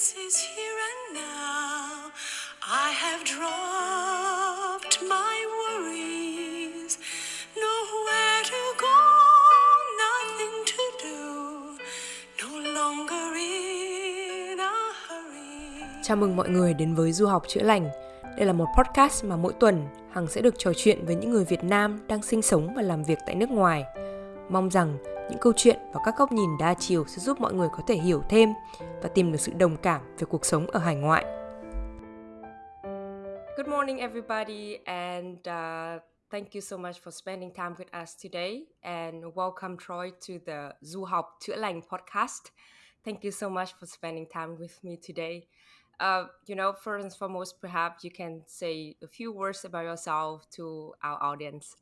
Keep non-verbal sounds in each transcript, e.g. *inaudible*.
is here and now. I have dropped my worries. Nowhere to go, nothing to do. No longer in a hurry. Chào mừng mọi người đến với Du học chữa lành. Đây là một podcast mà mỗi tuần Hằng sẽ được trò chuyện với những người Việt Nam đang sinh sống và làm việc tại nước ngoài. Mong rằng những câu chuyện và các góc nhìn đa chiều sẽ giúp mọi người có thể hiểu thêm và tìm được sự đồng cảm về cuộc sống ở hải ngoại. Good morning everybody and uh, thank you so much for spending time with us today and welcome Troy to the Du học chữa lành podcast. Thank you so much for spending time with me today. Uh, you know, first and foremost, perhaps you can say a few words about yourself to our audience.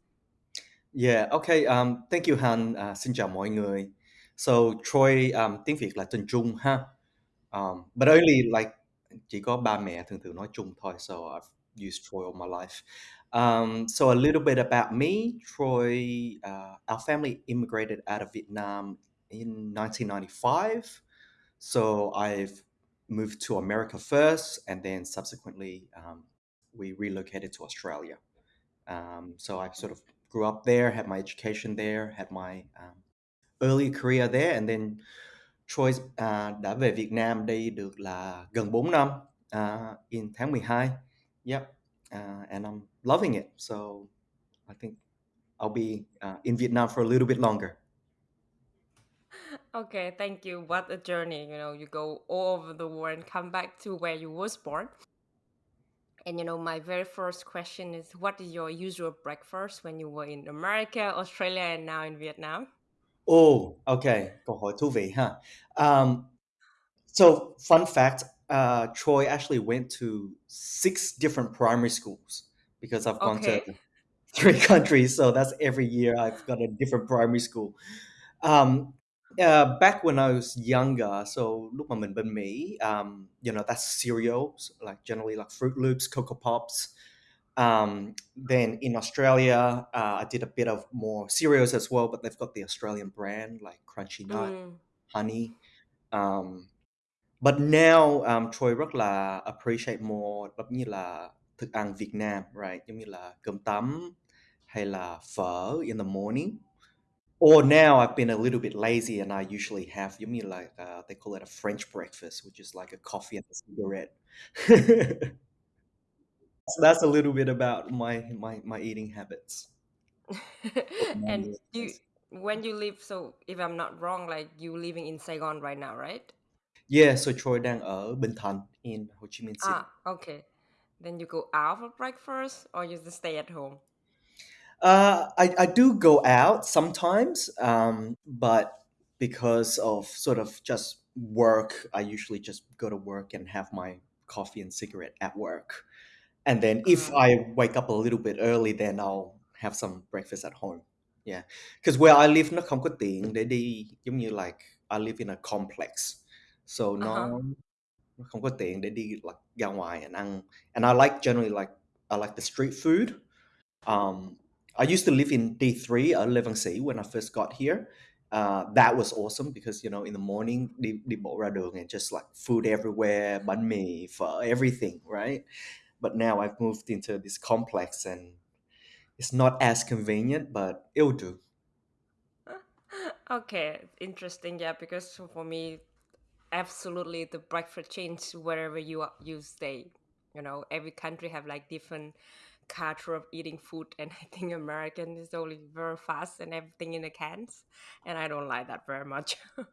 Yeah, okay. Um, thank you Han. Uh, xin chào mọi người. So Troy um, tiếng Việt là tên Trung ha. Um, but only like chỉ có ba mẹ thường thường nói Trung thôi. So I've used Troy all my life. Um, so a little bit about me. Troy, uh, our family immigrated out of Vietnam in 1995. So I've moved to America first, and then subsequently um, we relocated to Australia. Um, so I sort of grew up there, had my education there, had my um, early career there, and then Troy uh, đã về Việt Nam đây được là gần 4 năm uh, in tháng 12. Yep, uh, and I'm loving it. So I think I'll be uh, in Vietnam for a little bit longer. Okay, thank you. What a journey. You know, you go all over the world and come back to where you was born. And you know, my very first question is what is your usual breakfast when you were in America, Australia, and now in Vietnam? Oh, okay. Câu hỏi thú vị ha. Um, so, fun fact, uh, Troy actually went to six different primary schools because I've gone Okay. to three *laughs* countries. So that's every year I've got a different primary school. Um, uh, back when I was younger, so lúc mà mình bên Mỹ, um, you know, that's cereals, like generally like Froot Loops, Cocoa Pops. Um, then in Australia, uh, I did a bit of more cereals as well, but they've got the Australian brand like Crunchy Nut, Mm, Honey. Um, but now um, Troy rất là appreciate more giống như là thức ăn Việt Nam, right? Giống như là cơm tấm hay là phở in the morning. Or now I've been a little bit lazy and I usually have you mean like uh, they call it a French breakfast, which is like a coffee and a cigarette. *laughs* so that's a little bit about my my my eating habits. *laughs* and you when you live so if I'm not wrong, like you living in Saigon right now, right? Yeah, so Troy đang ở Bình Thạnh in Ho Chi Minh City. Ah, okay. Then you go out for breakfast or you just stay at home? Uh, I, I do go out sometimes, um, but because of sort of just work, I usually just go to work and have my coffee and cigarette at work. And then if Mm. I wake up a little bit early, then I'll have some breakfast at home. Yeah, because where I live nó không có tiện để đi giống như like I live in a complex, so nó Uh-huh. nó không có tiện để đi like ra ngoài and ăn. And I like generally like I like the street food. Um, I used to live in D3 ở Lê Văn when I first got here. Uh, that was awesome because you know in the morning đi đi bộ ra đường and just like food everywhere, bánh mì, phở, everything, right? But now I've moved into this complex and it's not as convenient, but it'll do. *laughs* Okay, interesting. Yeah, because for me, absolutely the breakfast change wherever you are, you stay. You know, every country have like different culture of eating food, and *laughs* I think American is only very fast and everything in the cans, and I don't like that very much. *laughs*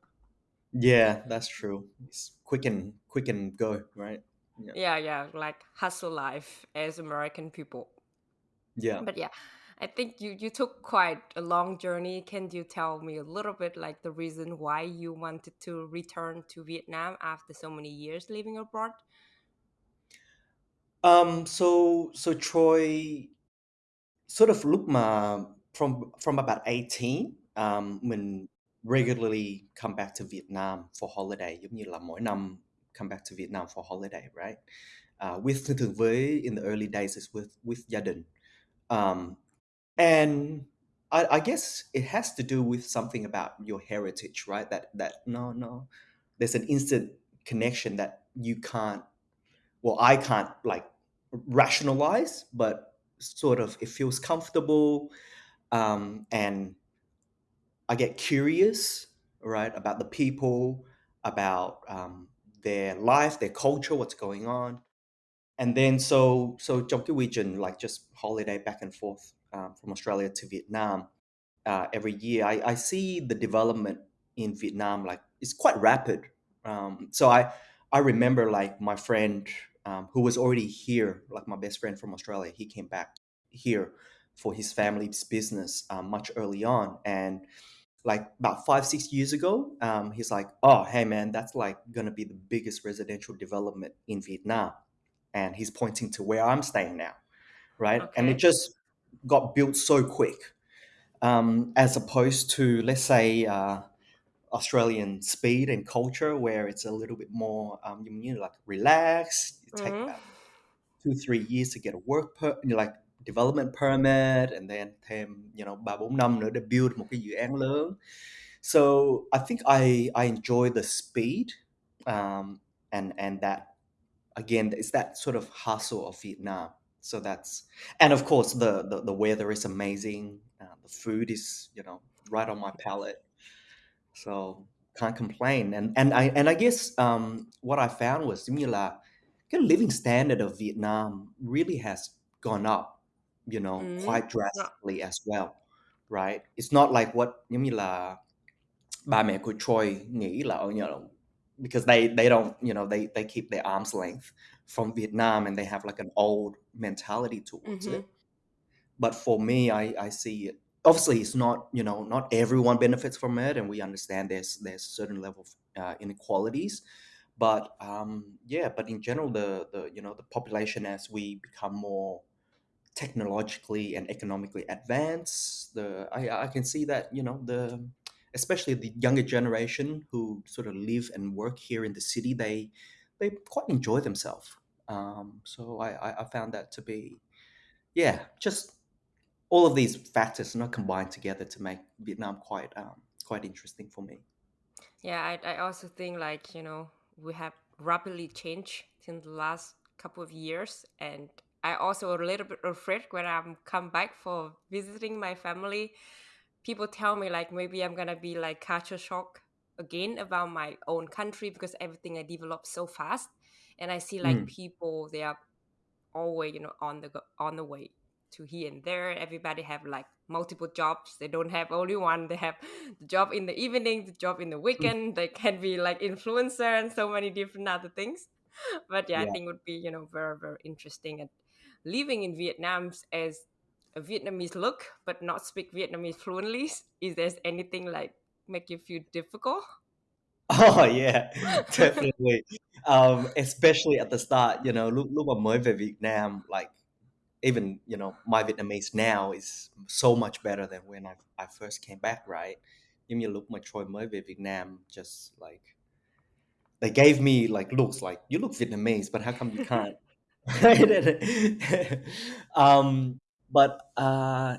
Yeah, that's true. It's quick and quick and go, right? Yeah. yeah, yeah, like hustle life as American people. Yeah. But yeah, I think you you took quite a long journey. Can you tell me a little bit like the reason why you wanted to return to Vietnam after so many years living abroad? Um, so so Troy sort of lúc mà from from about 18, um, mình regularly come back to Vietnam for holiday giống như là mỗi năm come back to Vietnam for holiday, right? Uh, with thường thường với in the early days is with with gia đình. Um, and I, I guess it has to do with something about your heritage, right? That that no no, there's an instant connection that you can't well i can't like rationalize but sort of it feels comfortable um, and i get curious right about the people about um, their life their culture what's going on. And then so so region like just holiday back and forth um, from australia to vietnam uh, every year. I, I see the development in vietnam like it's quite rapid. Um, so i i remember like my friend um, who was already here like my best friend from australia he came back here for his family's business um, much early on. And like about five six years ago um, he's like oh hey man that's like gonna be the biggest residential development in vietnam. And he's pointing to where i'm staying now right? And it just got built so quick um, as opposed to let's say uh, australian speed and culture where it's a little bit more um, you mean like relaxed take Mm-hmm. about two three years to get a work per like development permit and then thêm you know ba bốn năm nữa để build một cái dự án lớn. So I think I I enjoy the speed um, and and that again it's that sort of hustle of Vietnam. So that's and of course the the, the weather is amazing. Uh, the food is you know right on my palate. So can't complain. And and I and I guess um, what I found was như là cái living standard of Vietnam really has gone up you know Mm-hmm. quite drastically as well right it's not like what giống như là ba mẹ của Troy nghĩ là oh, you know because they they don't you know they they keep their arms length from Vietnam and they have like an old mentality towards Mm-hmm. it but for me I I see it obviously it's not you know not everyone benefits from it and we understand there's there's certain level of uh, inequalities but um, yeah but in general the the you know the population as we become more technologically and economically advanced the I, I can see that you know the especially the younger generation who sort of live and work here in the city they they quite enjoy themselves. Um, so I, I i found that to be yeah just all of these factors not combined together to make vietnam quite um, quite interesting for me. Yeah, I, I also think like, you know, we have rapidly changed in the last couple of years and I also a little bit afraid when I'm come back for visiting my family. People tell me like maybe I'm gonna be like culture shock again about my own country because everything I developed so fast. And I see like Mm. people they are always, you know, on the go- on the way to here and there. Everybody have like multiple jobs. They don't have only one. They have the job in the evening, the job in the weekend. They can be like influencer and so many different other things. *laughs* But yeah, I think it would be you know very very interesting and living in Vietnam as a Vietnamese look but not speak Vietnamese fluently. *laughs* Is there anything like make you feel difficult? *laughs* Oh yeah, definitely. Um, especially at the start, you know, lúc lúc mà mới về Việt Nam, like even you know my Vietnamese now is so much better than when I I first came back, right? Giống như lúc mà Troy mới về Việt Nam, just like they gave me like looks like you look Vietnamese, but how come you can't? *laughs* *laughs* um, but uh,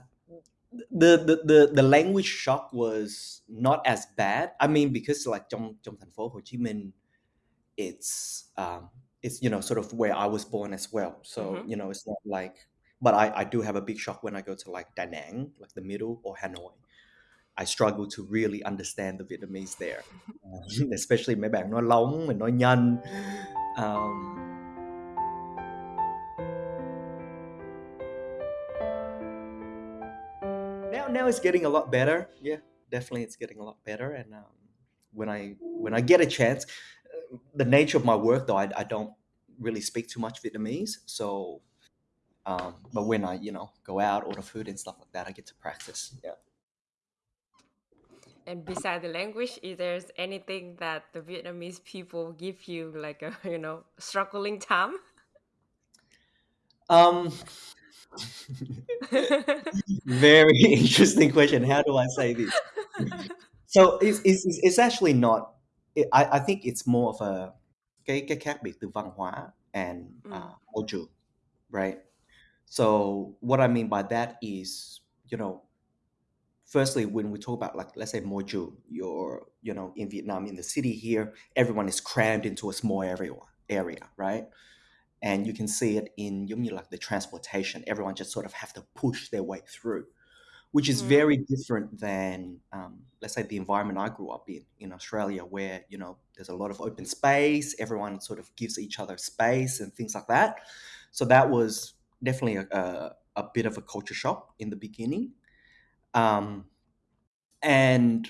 the, the the the language shock was not as bad. I mean, because like trong trong thành phố Hồ Chí Minh, it's um, it's you know sort of where I was born as well. So Mhm. you know it's not like, but I I do have a big shock when I go to like Da Nang, like the middle, or Hanoi. I struggle to really understand the Vietnamese there, *laughs* um, *laughs* especially mấy bạn nói lóng, mình nói nhanh. Um, now now it's getting a lot better yeah definitely it's getting a lot better and um, when i when i get a chance uh, the nature of my work though i, I don't really speak too much vietnamese so um, but when i you know go out order food and stuff like that i get to practice. Yeah. And beside the language, is there anything that the Vietnamese people give you like a *laughs* you know struggling time? um *laughs* very *laughs* interesting question. How do i say this? So it's, it's, it's- actually not it, I, I think it's more of a cái cái khác biệt từ văn hóa and Mm. uh, trường right so what i mean by that is you know firstly, when we talk about like let's say Moju, you're you know in Vietnam in the city here, everyone is crammed into a small area, area, right? And you can see it in you mean like the transportation. Everyone just sort of have to push their way through, which is Mm. very different than um, let's say the environment I grew up in in Australia, where you know there's a lot of open space. Everyone sort of gives each other space and things like that. So that was definitely a, a, a bit of a culture shock in the beginning. Um, and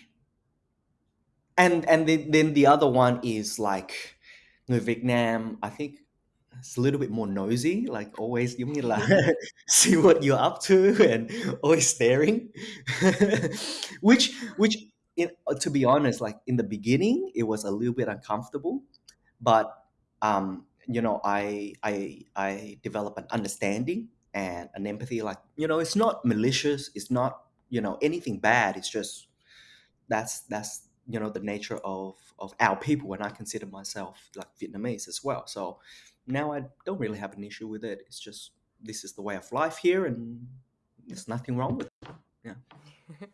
and and then, then the other one is like người Việt Nam I think it's a little bit more nosy like always giống như là see what you're up to and always staring *laughs* which which in, to be honest like in the beginning it was a little bit uncomfortable but um you know I I I develop an understanding and an empathy like you know it's not malicious it's not you know anything bad it's just that's that's you know the nature of of our people and i consider myself like vietnamese as well. So now i don't really have an issue with it it's just this is the way of life here and there's nothing wrong with it. Yeah. *laughs*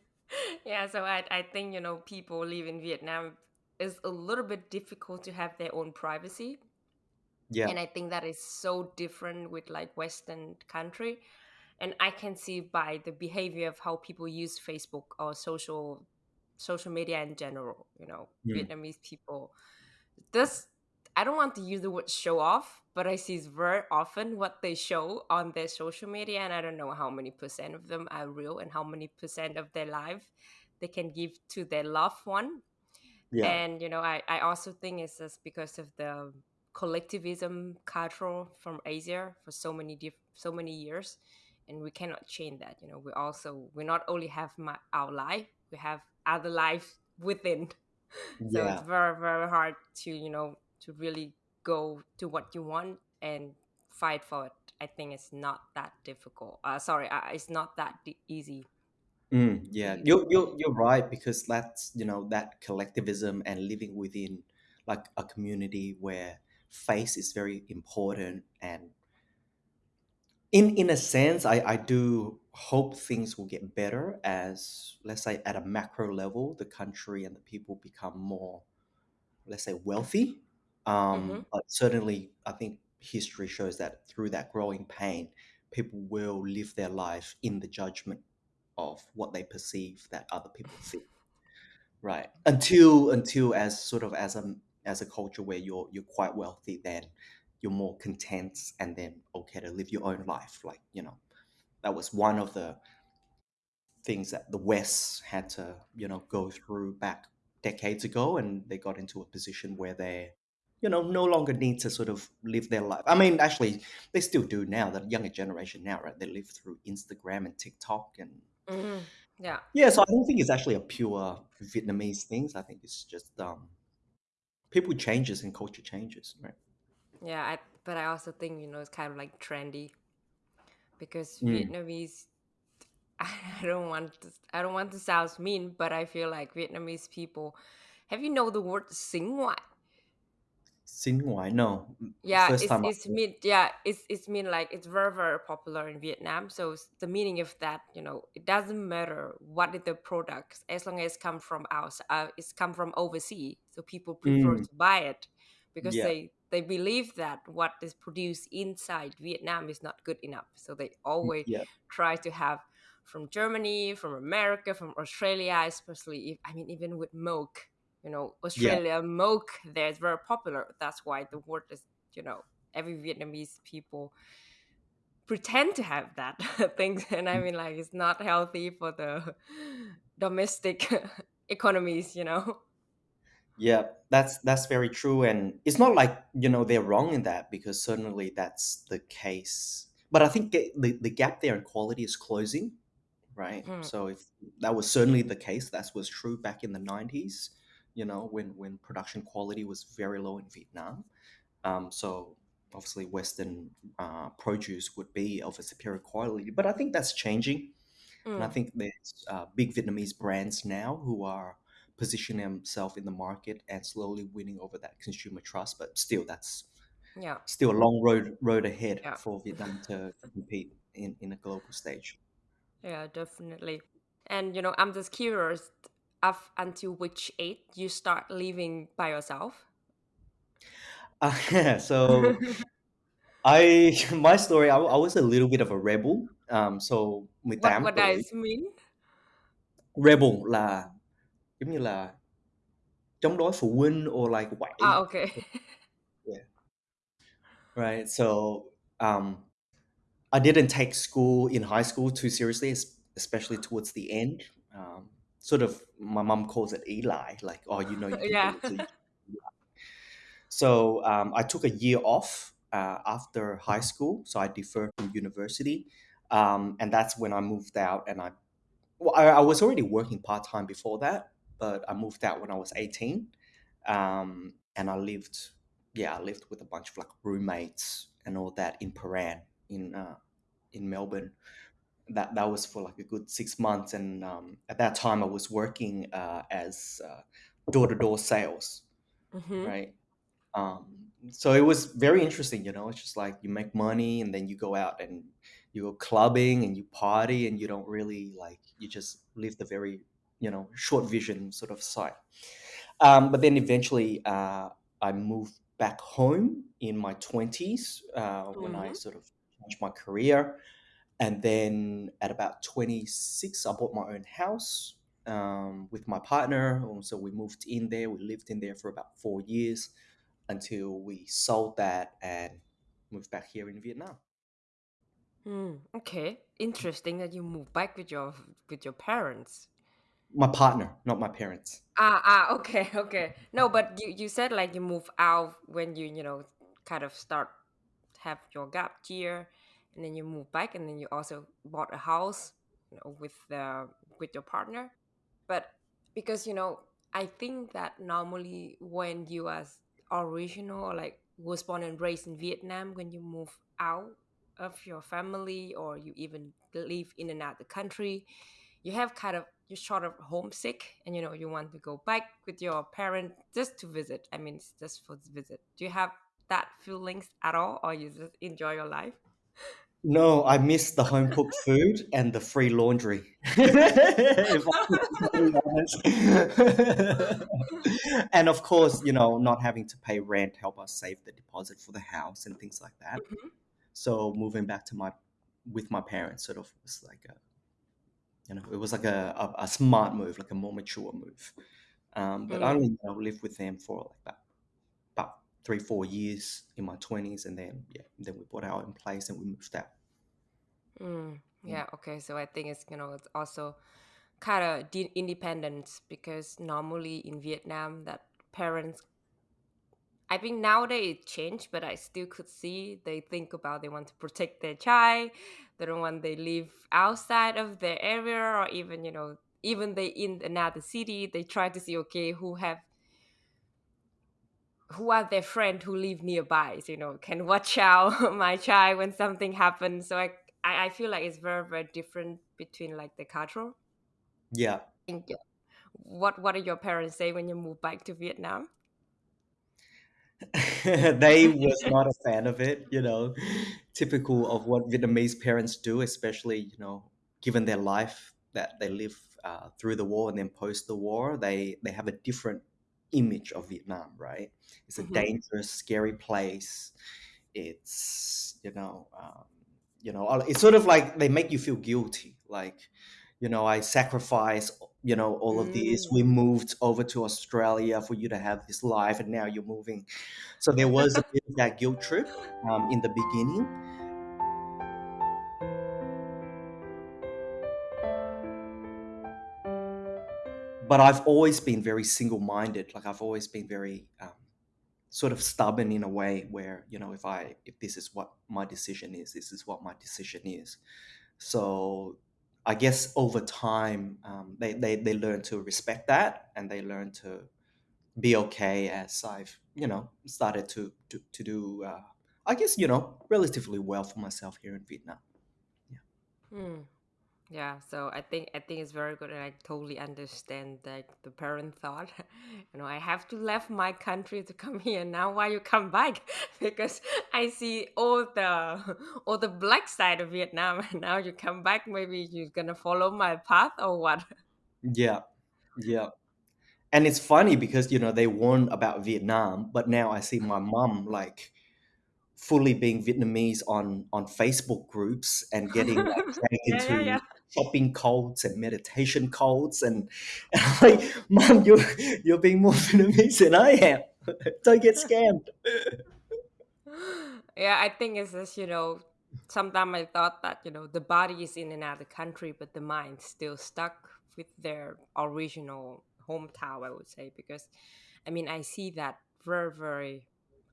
Yeah, so I I think you know people live in Vietnam is a little bit difficult to have their own privacy. Yeah And I think that is so different with like Western country. And I can see by the behavior of how people use Facebook or social social media in general, you know, Mm. Vietnamese people. This I don't want to use the word show off, but I see very often what they show on their social media, and I don't know how many percent of them are real and how many percent of their life they can give to their loved one. yeah And you know, I, I also think it's just because of the collectivism culture from Asia for so many diff- so many years, and we cannot change that. You know, we also we not only have my, our life, we have other lives within. *laughs* So yeah it's very very hard to you know to really go to what you want and fight for it. I think it's not that difficult. Uh, sorry, uh, it's not that d- easy. Mm, yeah, you're you're you're right because that's you know that collectivism and living within like a community where face is very important and in in a sense I I do hope things will get better as let's say at a macro level the country and the people become more let's say wealthy. Mm-hmm. um but certainly I think history shows that through that growing pain people will live their life in the judgment of what they perceive that other people see. Right. Until until as sort of as a as a culture where you're you're quite wealthy then you're more content and then okay to live your own life like you know that was one of the things that the west had to you know go through back decades ago and they got into a position where they you know no longer need to sort of live their life i mean actually they still do now the younger generation now right they live through instagram and tiktok and Mm-hmm. Yeah. yeah, so I don't think it's actually a pure Vietnamese thing. I think it's just um, people changes and culture changes, right? Yeah, I, but I also think you know it's kind of like trendy because Mm. Vietnamese. *laughs* I don't want to. I don't want to sound mean, but I feel like Vietnamese people. Have you know the word "sinh ngoại"? Xin ngoại, no. Yeah, First it's time. I it's mean yeah it's it's mean like it's very very popular in Vietnam. So s- the meaning of that, you know, it doesn't matter what is the products as long as come from us, uh, it's come from overseas. So people prefer Mm, to buy it because yeah, they they believe that what is produced inside Vietnam is not good enough. So they mm, always yeah, try to have from Germany, from America, from Australia, especially if I mean even with milk, you know, yeah, Australia milk there is very popular. That's why the word is, you know, every Vietnamese people pretend to have that *laughs* things and I mean like it's not healthy for the *laughs* domestic *laughs* economies, you know. yeah. That's that's very true, and it's not like you know they're wrong in that because certainly that's the case. But I think the the, gap there in quality is closing, right? Hmm. So if that was certainly the case, that was true back in the nineties. You know, when when production quality was very low in Vietnam. Um, so obviously, Western uh, produce would be of a superior quality, but I think that's changing, and I Mm, think there's uh, big Vietnamese brands now who are positioning themselves in the market and slowly winning over that consumer trust. But still, that's yeah. still a long road road ahead Yeah. for Vietnam to, to compete in, in a global stage. Yeah, definitely. And you know, I'm just curious up until which age you start living by yourself? Uh, *laughs* so I *laughs* my story I, I was a little bit of a rebel. Um, so what 18 what tuổi. does mean? Rebel là giống như là chống đối phụ huynh or like Ah, quậy. okay. *laughs* Yeah. Right. So um I didn't take school in high school too seriously, es- especially towards the end. Um, sort of, my mom calls it Eli, like, oh, you know, you *laughs* yeah. So, um, I took a year off uh, after high school, so I deferred from university, um, and that's when I moved out. And I, well, I, I was already working part time before that, but I moved out when I was eighteen, um, and I lived, yeah, I lived with a bunch of like roommates and all that in Prahran in uh, in Melbourne. That that was for like a good six months, and um, at that time I was working uh, as door to door sales, hmm right? Um, so it was very interesting, you know. It's just like you make money, and then you go out and you go clubbing and you party, and you don't really like you just live the very you know short vision sort of side. Um, but then eventually, uh, I moved back home in my twenties uh, when I hmm sort of changed my career and then at about 26 i bought my own house um, with my partner Um, so we moved in there we lived in there for about four years until we sold that and moved back here in vietnam Mm, okay. Interesting that you moved back with your with your parents. my partner not my parents Ah, ah, okay, *laughs* okay. No, but you you said like you move out when you you know kind of start have your gap year, and then you move back, and then you also bought a house, you know, with the with your partner. But because you know, I think that normally when you as original or like was born and raised in Vietnam, when you move out of your family or you even live in another country, you have kind of you're sort of homesick and you know you want to go back with your parent just to visit i mean it's just for the visit do you have that feelings at all or you just enjoy your life *laughs* no i miss the home cooked food and the free laundry if I'm honest. *laughs* and of course you know not having to pay rent help us save the deposit for the house and things like that Mhm. so moving back to my with my parents sort of was like a you know it was like a, a, a smart move like a more mature move um, but I Mm, only you know, lived with them for like about three four years in my 20s and then yeah then we bought our own place and we moved out mm. Yeah. yeah okay so i think it's you know it's also kind of de- independence because normally in vietnam that parents I think nowadays it changed, but I still could see they think about they want to protect their child. They don't want they live outside of their area or even, you know, even they in another city, they try to see okay who have who are their friend who live nearby, so, you know, can watch out *laughs* my child when something happens. So I I, feel like it's very, very different between like the think, yeah. What what did your parents say when you moved back to Vietnam? *laughs* they was not a fan of it you know typical of what vietnamese parents do especially you know given their life that they live uh, through the war and then post the war they they have a different image of vietnam right? It's a hmm dangerous scary place. It's you know um, you know it's sort of like they make you feel guilty. Like you know i sacrifice you know all of this. Mm. we moved over to australia for you to have this life and now you're moving. So there was a bit of that guilt trip um, in the beginning but i've always been very single-minded like i've always been very um, sort of stubborn in a way where you know if i if this is what my decision is this is what my decision is. So i guess over time um, they, they they learn to respect that and they learn to be okay as i've you know started to to, to do uh, i guess you know relatively well for myself here in vietnam. Yeah. Mm. Yeah, so I think I think it's very good, and I totally understand that the parent thought, *laughs* you know, I have to left my country to come here. Now why you come back? *laughs* Because I see all the *laughs* all the black side of Vietnam, and now you come back. Maybe you're gonna follow my path or what? Yeah, yeah. And it's funny because you know they warned about Vietnam, but now I see my mom like fully being Vietnamese on on Facebook groups and getting like dragged yeah, yeah, into yeah. Shopping codes and meditation codes and, and *laughs* I'm like, Mom, you're you're being more *laughs* Vietnamese than I am. *laughs* Don't get scammed. yeah, I think it's just, you know, sometimes I thought that, you know, the body is in another country, but the mind's still stuck with their original hometown, I would say, because I mean, I see that very, very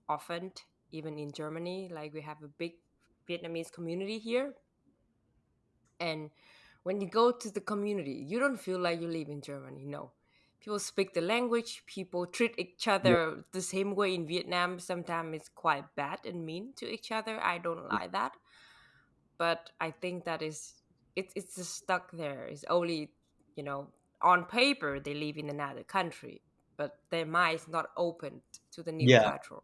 often, even in Germany. Like, we have a big Vietnamese community here. And when you go to the community, you don't feel like you live in Germany. No. People speak the language, people treat each Yeah, other the same way in Vietnam. Sometimes it's quite bad and mean to each other. I don't like that. But I think that is it's it's just stuck there. It's only, you know, on paper they live in another country, but their mind is not open to the new yeah, culture.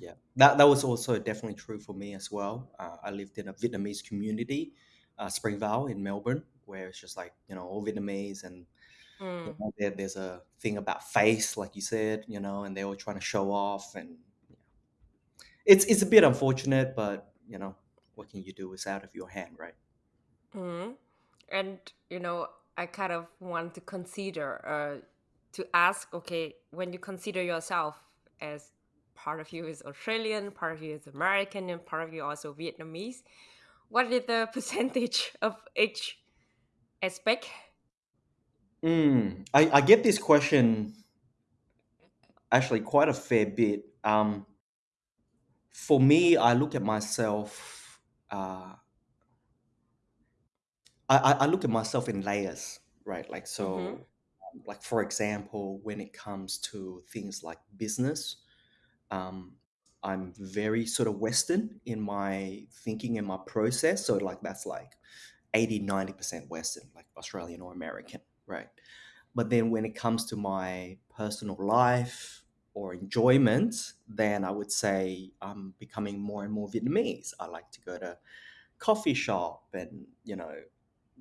yeah. That that was also definitely true for me as well. Uh, I lived in a Vietnamese community, uh, Springvale in Melbourne, where it's just like you know all Vietnamese and you Mm. know, there, there's a thing about face, like you said, you know, and they were trying to show off, and it's it's a bit unfortunate, but you know, what can you do? It's out of your hand, right? Mm. And you know, I kind of want to consider uh, to ask, okay, when you consider yourself as part of you is Australian, part of you is American, and part of you also Vietnamese, what is the *laughs* percentage of each aspect? Mm, I, I get this question actually quite a fair bit. Um, for me, I look at myself. Uh, I, I I look at myself in layers, right? Like Mm-hmm. so, um, like for example, when it comes to things like business, um, I'm very sort of Western in my thinking and my process. So like that's like 80, 90% Western, like Australian or American, right? But then when it comes to my personal life or enjoyment, then I would say I'm becoming more and more Vietnamese. I like to go to coffee shop and, you know,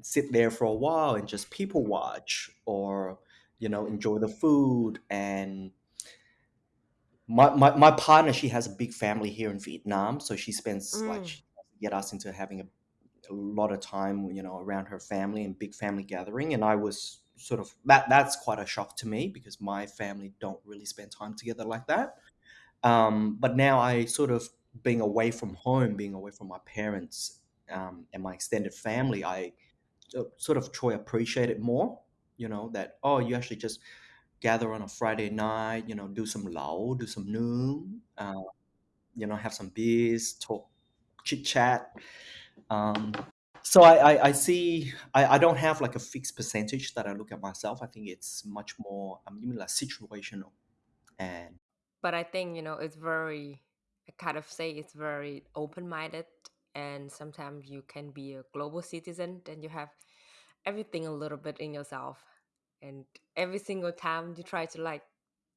sit there for a while and just people watch or, you know, enjoy the food and my, my, my partner she has a big family here in Vietnam so she spends like Mm. she get us into having a a lot of time, you know, around her family and big family gathering. And I was sort of that that's quite a shock to me because my family don't really spend time together like that. Um, but now I sort of being away from home, being away from my parents um, and my extended family, I sort of try appreciate it more. You know that oh, you actually just gather on a Friday night, you know, do some lao, do some noon, uh, you know, have some beers, talk, chit chat. Um, so I, I, I see I, I don't have like a fixed percentage that I look at myself. I think it's much more I mean like situational and But I think, you know, it's very, I kind of say it's very open minded. And sometimes you can be a global citizen and you have everything a little bit in yourself. And every single time you try to like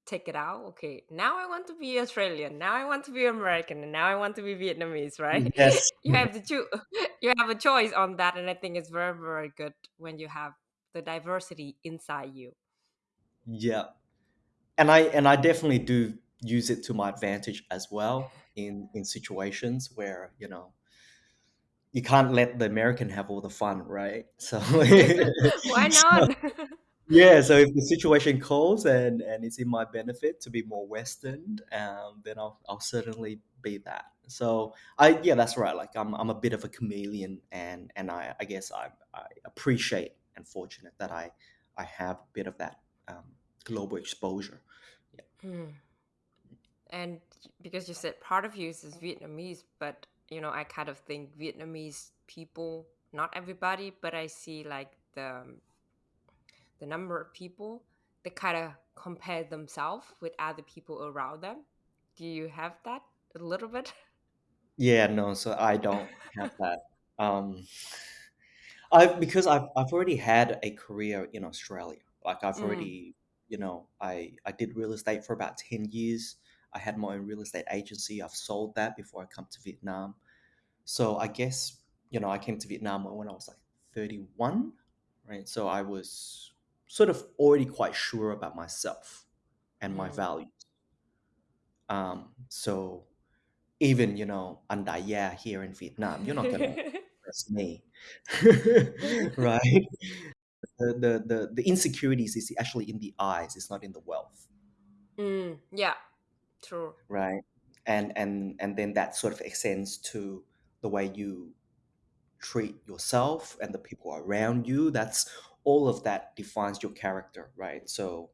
take it out, okay, now I want to be Australian, now I want to be American, and now I want to be Vietnamese, right? Mm, yes *laughs* you have to choose, *laughs* you have a choice on that. And I think it's very, very good when you have the diversity inside you. yeah and I and I definitely do use it to my advantage as well *laughs* in in situations where you know you can't let the American have all the fun right so, Why so not? Yeah, so if the situation calls and and it's in my benefit to be more Western, um, then I'll I'll certainly be that. So I yeah, that's right. Like I'm I'm a bit of a chameleon, and and I I guess I I appreciate and fortunate that I I have a bit of that um, global exposure. Yeah. Hmm. And because you said part of you is Vietnamese, but you know, I kind of think Vietnamese people, not everybody, but I see like the the number of people they kind of compare themselves with other people around them. Do you have that a little bit? Yeah, no, so I don't have that. Um, I've because I've I've already had a career in Australia. Like I've Mm. already, you know, I I did real estate for about 10 years. I had my own real estate agency. I've sold that before I come to Vietnam. So I guess, you know, I came to Vietnam when I was like 31, right? So I was sort of already quite sure about myself and my Mm. values. Um, so even, you know, under yeah here in Vietnam, you're not gonna *laughs* impress me. *laughs* *laughs* right? The, the the the insecurities is actually in the eyes, it's not in the wealth. mm. Yeah, true. Right. And and and then that sort of extends to the way you treat yourself and the people around you. That's all of that defines your character, right? So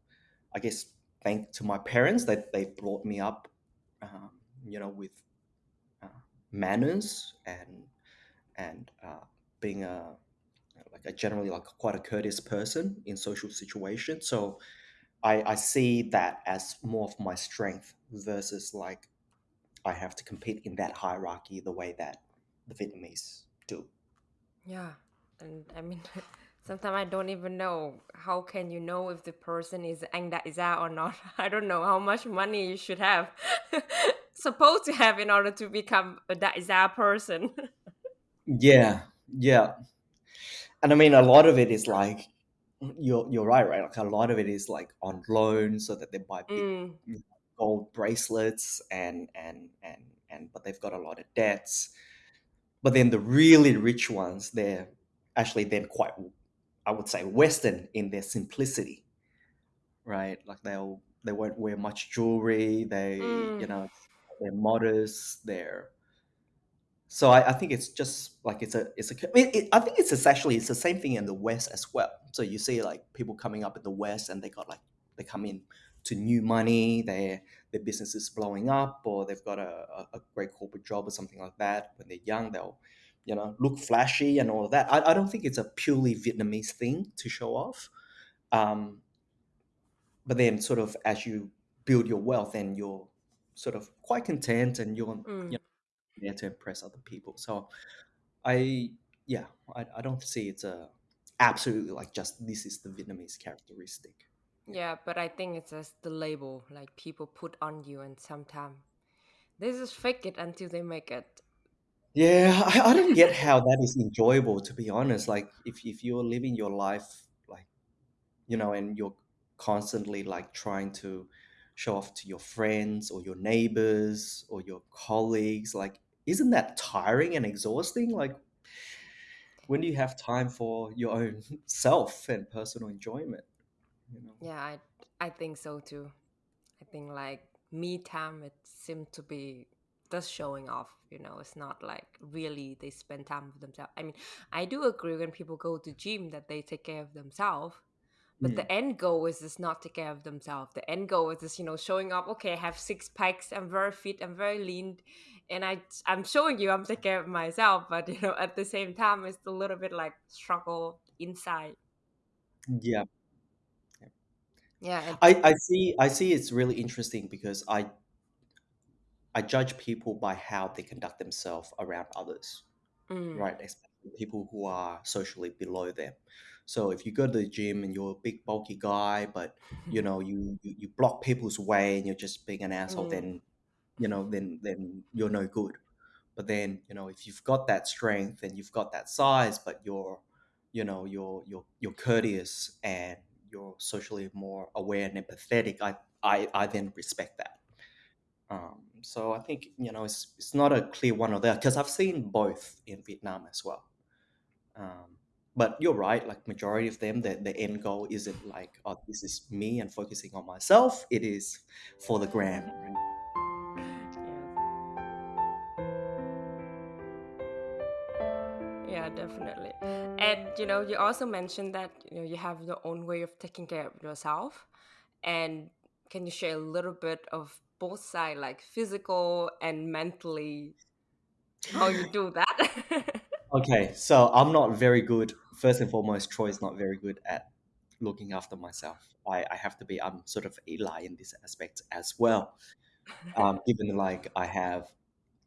I guess thank to my parents that they brought me up, um, you know, with uh, manners and and uh, being a like a generally like quite a courteous person in social situations. So I, I see that as more of my strength versus like I have to compete in that hierarchy the way that the Vietnamese do. Yeah, and I mean, *laughs* sometimes I don't even know how can you know if the person is đại or not. *laughs* I don't know how much money you should have, *laughs* supposed to have in order to become a đại person. Yeah, yeah. And I mean, a lot of it is like you're you're right, right? Like a lot of it is like on loan, so that they buy big mm, gold bracelets and and and and but they've got a lot of debts. But then the really rich ones, they're actually then quite, I would say, Western in their simplicity, right? Like they'll they won't wear much jewelry. They you mm, know they're modest. They're so I, I think it's just like it's a it's a it, it, I think it's, actually it's the same thing in the West as well. So you see like people coming up in the West and they got like they come in to new money, their their business is blowing up, or they've got a, a, a great corporate job or something like that. When they're young, they'll you know look flashy and all of that. I, I don't think it's a purely Vietnamese thing to show off. Um, but then sort of as you build your wealth and you're sort of quite content and you're you mm. know there to impress other people. So I yeah, I, I don't see it's a absolutely like just this is the Vietnamese characteristic. Yeah, but I think it's just the label like people put on you, and sometimes they just fake it until they make it. Yeah, I, I don't get how that is enjoyable to be honest. Like if if you're living your life like you know and you're constantly like trying to show off to your friends or your neighbors or your colleagues, like isn't that tiring and exhausting? Like when do you have time for your own *laughs* self and personal enjoyment? You know? Yeah, I I think so too. I think like me time it seemed to be just showing off, you know, it's not like really they spend time with themselves. I mean, I do agree when people go to gym that they take care of themselves, but Mm. the end goal is just not take care of themselves. The end goal is just, you know, showing up, okay, I have six packs, I'm very fit, I'm very lean, and I I'm showing you I'm taking care of myself, but you know, at the same time it's a little bit like struggle inside. Yeah. Yeah, and I, I see I see it's really interesting because I I judge people by how they conduct themselves around others, mm, right? Especially people who are socially below them. So if you go to the gym and you're a big bulky guy, but you *laughs* know you, you, you block people's way and you're just being an asshole, mm, then you know then then you're no good. But then you know if you've got that strength and you've got that size, but you're you know you're you're you're courteous and you're socially more aware and empathetic, I I, I then respect that. Um, so I think you know it's it's not a clear one or other because I've seen both in Vietnam as well. Um, but you're right, like majority of them, the, the end goal isn't like, oh, this is me and focusing on myself. It is for the gram. Yeah, definitely. And you know, you also mentioned that you know you have your own way of taking care of yourself. And can you share a little bit of both side like physical and mentally, how you *sighs* do that? *laughs* Okay, so I'm not very good. First and foremost, Troy is not very good at looking after myself. I, I have to be. I'm sort of Eli in this aspect as well. Um, *laughs* given like I have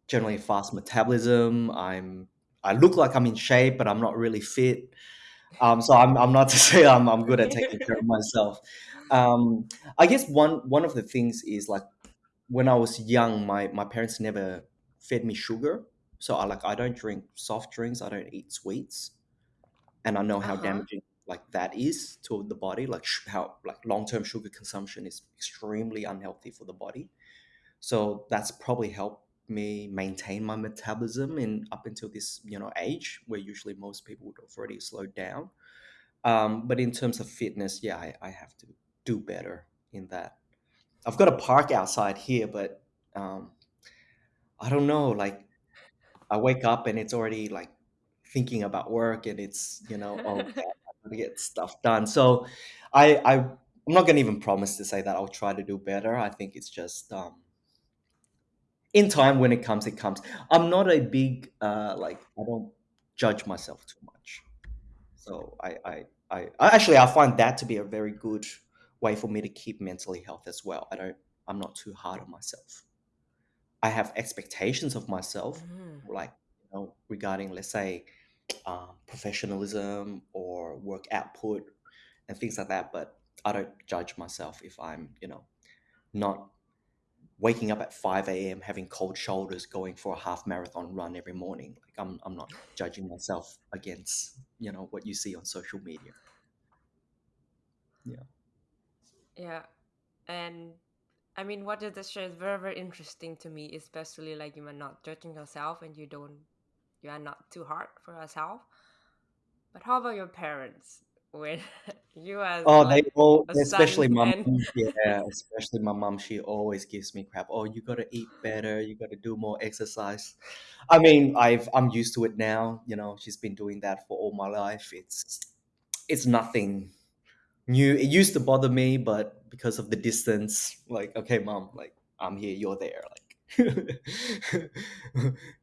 generally fast metabolism, I'm I look like I'm in shape, but I'm not really fit. Um, so I'm, I'm not *laughs* to say I'm, I'm good at taking care of myself. Um, I guess one one of the things is like when I was young, my my parents never fed me sugar, so I like I don't drink soft drinks, I don't eat sweets, and I know how Uh-huh. damaging like that is to the body. Like sh- how like long term sugar consumption is extremely unhealthy for the body. So that's probably helped me maintain my metabolism in up until this you know age where usually most people would have already slowed down. Um, but in terms of fitness, yeah, I, I have to do better in that. I've got a park outside here, but um, I don't know. Like I wake up and it's already like thinking about work, and it's you know, oh, *laughs* I'm gonna get stuff done. So I, I I'm not gonna even promise to say that I'll try to do better. I think it's just um, in time when it comes, it comes. I'm not a big uh, like I don't judge myself too much. So I, I, I, I actually I find that to be a very good way for me to keep mentally health as well. I don't, I'm not too hard on myself. I have expectations of myself, Mm. like you know, regarding let's say um, professionalism or work output and things like that. But I don't judge myself if I'm, you know, not waking up at 5 a.m. having cold shoulders going for a half marathon run every morning. Like I'm, I'm not judging myself against, you know, what you see on social media. Yeah. Yeah. And I mean, what you just shared is very, very interesting to me, especially like you are not judging yourself and you don't, you are not too hard for yourself. But how about your parents? *laughs* When you as Oh, they all, especially son my and mom. *laughs* Yeah, especially my mom. She always gives me crap. Oh, you gotta eat better. You gotta do more exercise. I mean, I've I'm used to it now. You know, she's been doing that for all my life. It's it's nothing new. It used to bother me, but because of the distance, like, okay, mom, like I'm here, you're there. Like, *laughs*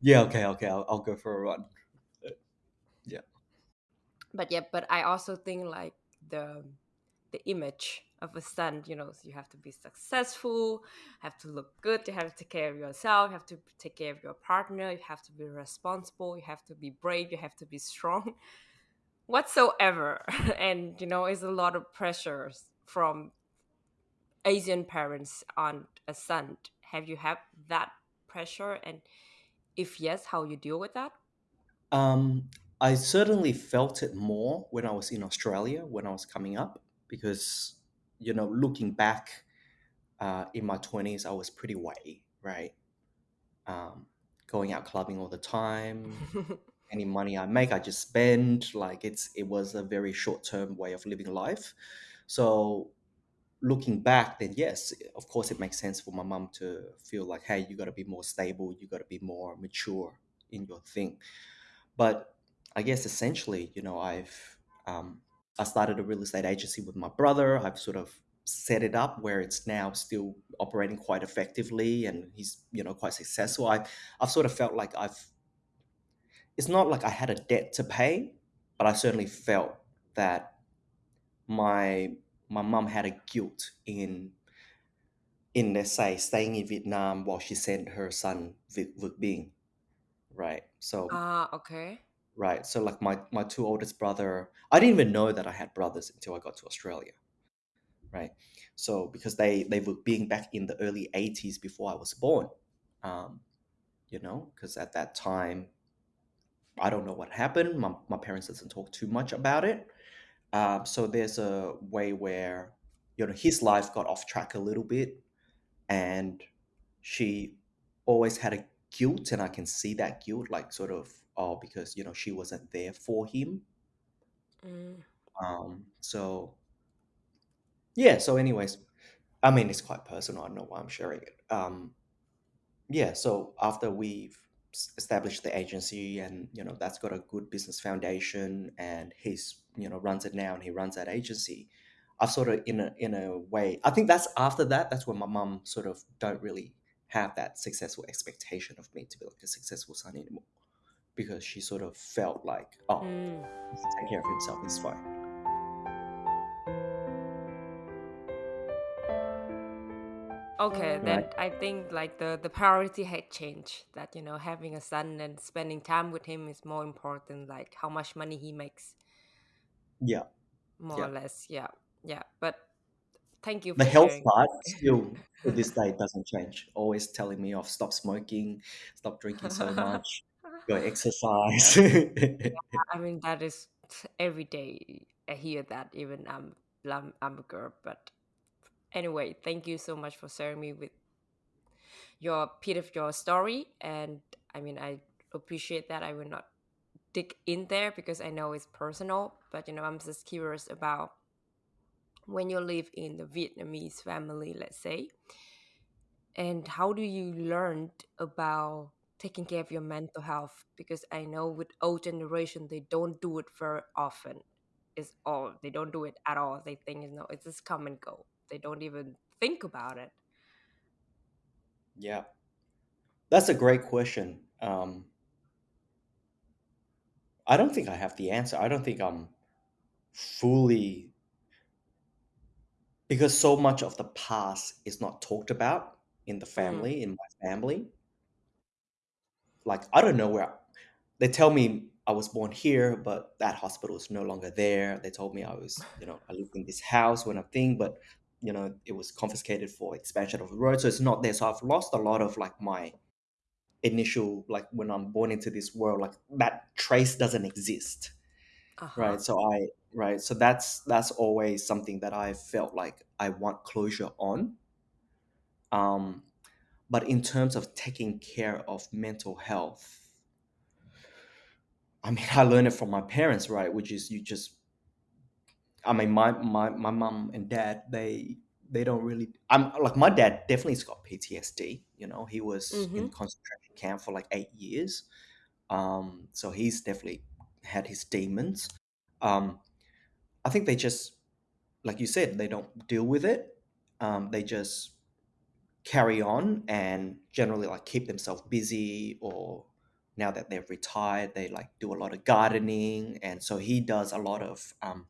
yeah, okay, okay, I'll, I'll go for a run. Yeah. but yeah, but I also think like the the image of a son, you know, you have to be successful, have to look good, you have to take care of yourself, you have to take care of your partner, you have to be responsible, you have to be brave, you have to be strong, whatsoever. *laughs* and you know, it's a lot of pressures from Asian parents on a son. Have you had that pressure? And if yes, how you deal with that? Um, I certainly felt it more when I was in Australia when I was coming up because, you know, looking back uh, in my 20s, I was pretty way, right? Um, going out clubbing all the time. *laughs* Any money I make, I just spend. Like it's it was a very short term way of living life. So looking back, then yes, of course, it makes sense for my mum to feel like, hey, you got to be more stable, you got to be more mature in your thing. But I guess essentially, you know, I've um, I started a real estate agency with my brother. I've sort of set it up where it's now still operating quite effectively, and he's you know quite successful. I I've sort of felt like I've it's not like I had a debt to pay, but I certainly felt that my my mum had a guilt in in let's say staying in Vietnam while she sent her son Vic, Vic Binh, right? So Ah, okay. right, so like my my two oldest brother, I didn't even know that I had brothers until I got to Australia, right? So because they they were being back in the early '80s before I was born, um, you know, because at that time I don't know what happened. My my parents doesn't talk too much about it. Um, so there's a way where you know his life got off track a little bit and she always had a guilt and i can see that guilt like sort of oh because you know she wasn't there for him Mm. um so yeah so anyways i mean it's quite personal i don't know why i'm sharing it um yeah so after we've established the agency and you know that's got a good business foundation and he's you know runs it now and he runs that agency i've sort of in a in a way i think that's after that that's when my mum sort of don't really have that successful expectation of me to be like a successful son anymore because she sort of felt like oh Mm. take care of himself he's fine Okay, mm-hmm. right? then I think like the the priority had changed. That you know, having a son and spending time with him is more important. Like how much money he makes, Yeah, more yeah. or less. Yeah, yeah. But thank you The for health sharing. part still *laughs* to this day doesn't change. Always telling me off, stop smoking, stop drinking so *laughs* much, go exercise. *laughs* I mean, that is every day. I hear that. Even I'm I'm, I'm a girl, but anyway, thank you so much for sharing me with your bit of your story. And I mean, I appreciate that. I will not dig in there because I know it's personal, but you know, I'm just curious about when you live in the Vietnamese family, let's say, and how do you learn about taking care of your mental health? Because I know with old generation, they don't do it very often. It's all they don't do it at all. They think you know it's just come and go. They don't even think about it. yeah, that's a great question. Um, I don't think I have the answer. I don't think I'm fully because so much of the past is not talked about in the Mm, family, in my family. Like I don't know where they tell me I was born here, but that hospital is no longer there. They told me I was, you know, I lived in this house when I think, but you know, it was confiscated for expansion of the road, so it's not there. So I've lost a lot of like my initial, like when I'm born into this world, like that trace doesn't exist, uh huh. right? So I, right, so that's that's always something that I felt like I want closure on. Um, but in terms of taking care of mental health, I mean, *laughs* I learned it from my parents, right? Which is you just I mean, my my my mom and dad they they don't really. I'm like my dad definitely's got PTSD. You know, he was in Mm-hmm. concentration camp for like eight years. Um, so he's definitely had his demons. Um, I think they just, like you said, they don't deal with it. Um, they just carry on and generally like keep themselves busy or now that they've retired they like do a lot of gardening and so he does a lot of um,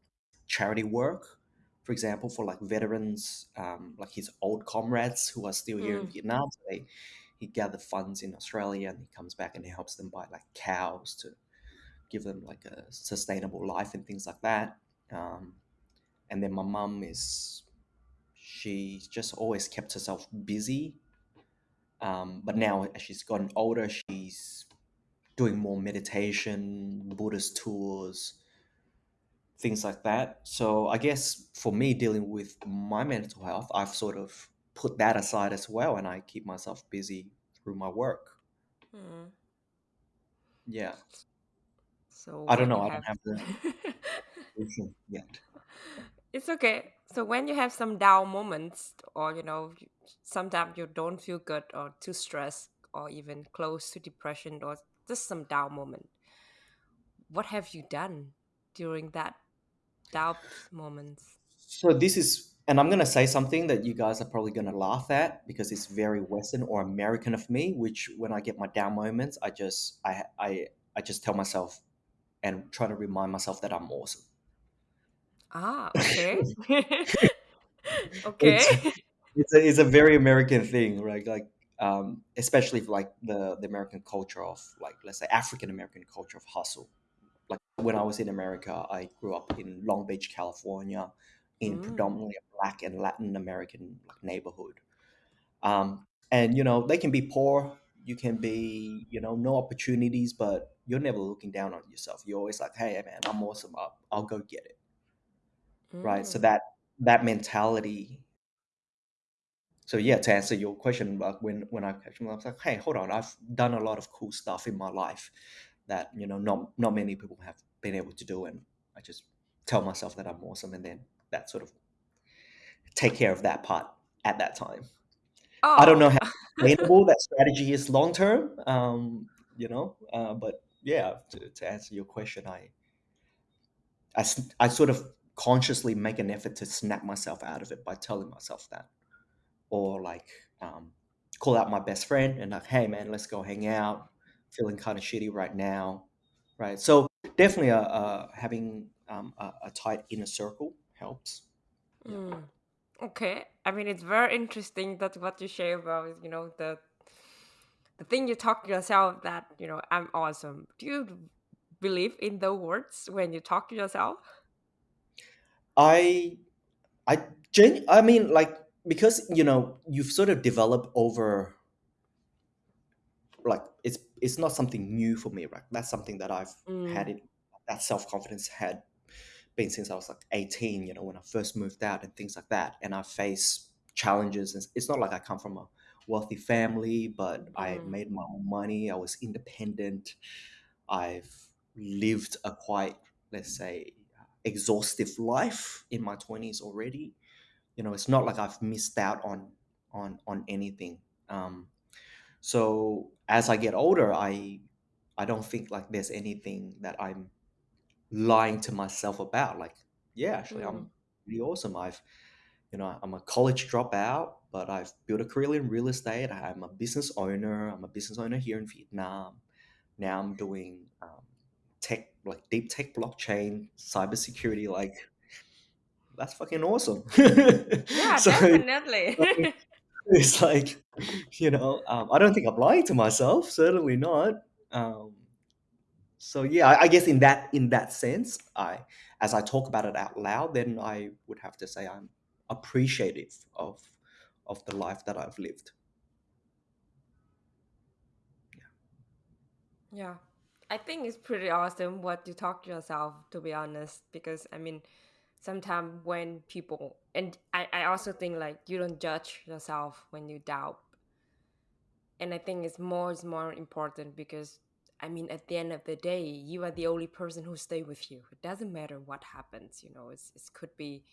charity work. For example for like veterans um, like his old comrades who are still here in Mm, vietnam so they he gathered funds in australia and he comes back and he helps them buy like cows to give them like a sustainable life and things like that. Um, and then my mum is she just always kept herself busy. Um, but now, as she's gotten older, she's doing more meditation, Buddhist tours, things like that. So I guess for me, dealing with my mental health, I've sort of put that aside as well, and I keep myself busy through my work. mm. Yeah, So I don't when you know. I don't have have the *laughs* solution yet. It's okay. So when you have some down moments, or you know, you- sometimes you don't feel good, or too stressed, or even close to depression, or just some down moment, what have you done during that doubt moments? So this is, and I'm gonna say something that you guys are probably gonna laugh at because it's very Western or American of me. Which when I get my down moments, I just I I I just tell myself and try to remind myself that I'm awesome. Ah, *laughs* okay, okay. it's a, it's a very American thing, right? Like um, especially like the the American culture of like let's say African American culture of hustle. Like when I was in America, I grew up in Long Beach, California, in Mm, predominantly a Black and Latin American like neighborhood. Um, and you know they can be poor, you can be you know no opportunities, but you're never looking down on yourself. You're always like, hey man, I'm awesome. I'll, I'll go get it, right? So mm, that that mentality So yeah, to answer your question, like when when I catch them, I was like, hey, hold on, I've done a lot of cool stuff in my life that you know not not many people have been able to do, and I just tell myself that I'm awesome, and then that sort of take care of that part at that time. I don't know oh, how *laughs* sustainable that strategy is long term, um, you know, uh, but yeah, to, to answer your question, I I sort of consciously make an effort to snap myself out of it by telling myself that. or like um, call out my best friend and like, hey man, let's go hang out. Feeling kind of shitty right now, right? So definitely, uh, uh having um, a, a tight inner circle helps. Yeah. mm. Okay. I mean, it's very interesting that what you share about, you know, the the thing you talk to yourself that, you know, I'm awesome. Do you believe in those words when you talk to yourself? I I gen I mean like because you know you've sort of developed over like it's not something new for me, right? That's something that I've had Mm, it that self confidence had been since I was like 18, you know, when I first moved out and things like that. And I face challenges. And it's not like I come from a wealthy family, but I mm, made my own money. I was independent. I've lived a quite, let's say, exhaustive life in my 20s already. You know, it's not like I've missed out on on on anything. Um, so as I get older, I I don't think like there's anything that I'm lying to myself about. Like, yeah, actually, mm. I'm pretty awesome. I've, you know, I'm a college dropout, but I've built a career in real estate. I'm a business owner. I'm a business owner here in Vietnam. Now I'm doing um, tech, like deep tech, blockchain, cybersecurity. Like, that's fucking awesome. *laughs* Yeah, so definitely. It's like, you know, um, I don't think I'm lying to myself. Certainly not. Um, so yeah I, I guess in that in that sense i as i talk about it out loud then i would have to say i'm appreciative of of the life that i've lived Yeah. I think it's pretty awesome what you talk to yourself, to be honest, because I mean, sometimes when people, and I, I also think like you don't judge yourself when you doubt. And I think it's more is more important because I mean, at the end of the day, you are the only person who stay with you. It doesn't matter what happens, you know. It's it could be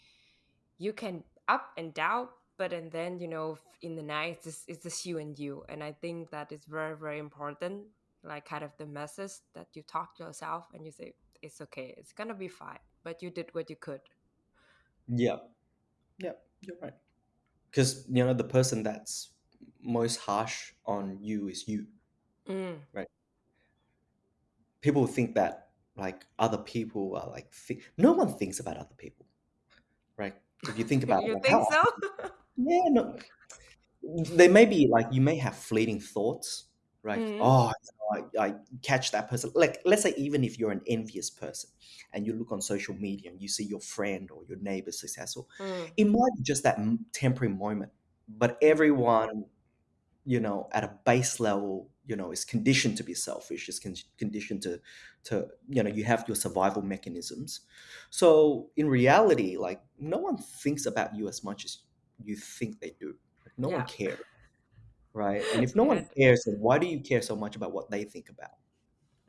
you can up and down, but and then you know in the night it's it's just you and you. And I think that is very very important. Like kind of the message that you talk to yourself and you say it's okay, it's gonna be fine, but you did what you could. yeah. Yeah you're right. Because you know the person that's most harsh on you is you. Mm. right. People think that like other people are like thi- no one thinks about other people. Right? If you think *laughs* about it you like think so? yeah no. They may be like you may have fleeting thoughts, right? mm. Oh, you know, I, I catch that person. Like, let's say even if you're an envious person and you look on social media and you see your friend or your neighbor successful, Mm. it might be just that temporary moment. But everyone, you know, at a base level, you know, is conditioned to be selfish. Is con- conditioned to, to you know, you have your survival mechanisms. So in reality, like no one thinks about you as much as you think they do. Like, no one cares right? And if no one cares, then why do you care so much about what they think about?